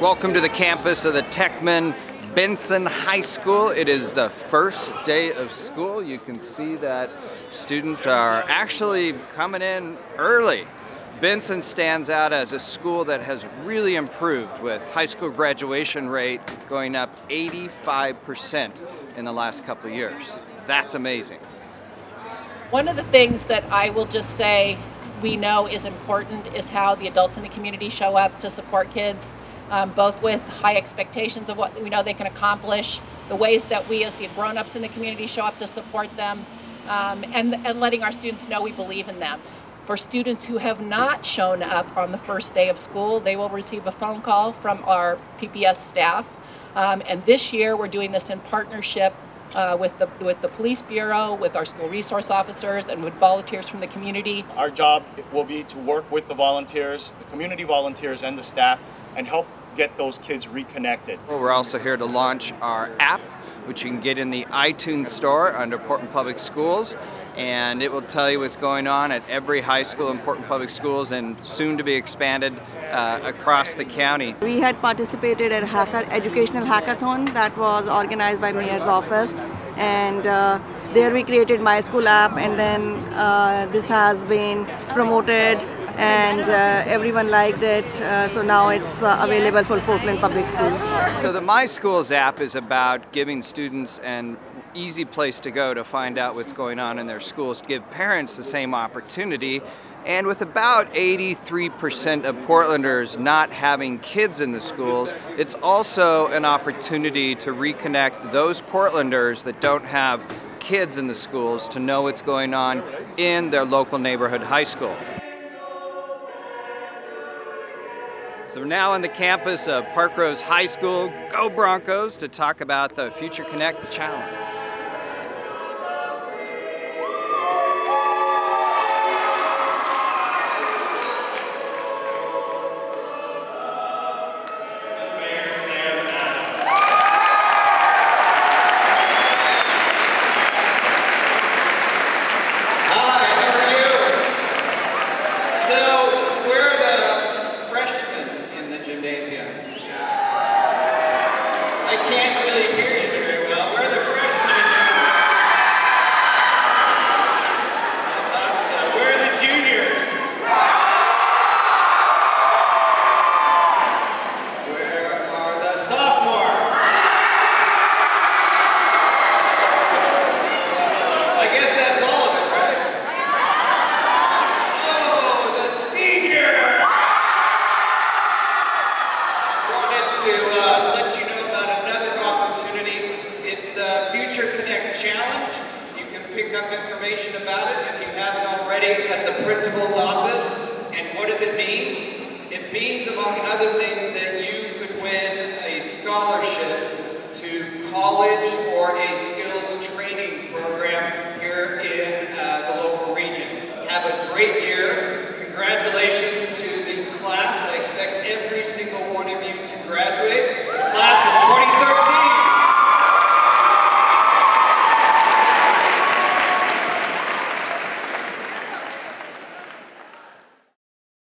Welcome to the campus of the Techman Benson High School. It is the first day of school. You can see that students are actually coming in early. Benson stands out as a school that has really improved with high school graduation rate going up 85% in the last couple of years. That's amazing. One of the things that I will just say we know is important is how the adults in the community show up to support kids, um, both with high expectations of what we know they can accomplish, the ways that we as the grown-ups in the community show up to support them, um, and, and letting our students know we believe in them. For students who have not shown up on the first day of school, they will receive a phone call from our PPS staff. Um, and this year we're doing this in partnership uh, with the with the police bureau, with our school resource officers, and with volunteers from the community. Our job will be to work with the volunteers, the community volunteers, and the staff, and help get those kids reconnected. Well, we're also here to launch our app, which you can get in the iTunes store under Portland Public Schools and it will tell you what's going on at every high school in Portland Public Schools and soon to be expanded uh, across the county. We had participated at a educational hackathon that was organized by Mayor's office and uh, there we created My School app and then uh, this has been promoted and uh, everyone liked it. Uh, so now it's uh, available for Portland Public Schools. So the My Schools app is about giving students an easy place to go to find out what's going on in their schools, to give parents the same opportunity. And with about 83% of Portlanders not having kids in the schools, it's also an opportunity to reconnect those Portlanders that don't have kids in the schools to know what's going on in their local neighborhood high school. So we're now on the campus of Parkrose High School. Go Broncos to talk about the Future Connect Challenge. I can't really hear you very well. Where are the freshmen in this room? I thought so. Where are the juniors? Where are the sophomores? I guess that's all of it, right? Oh, the! I wanted to uh, let you know Future Connect Challenge. You can pick up information about it if you haven't already at the principal's office. And what does it mean? It means, among other things, that you could win a scholarship to college or a program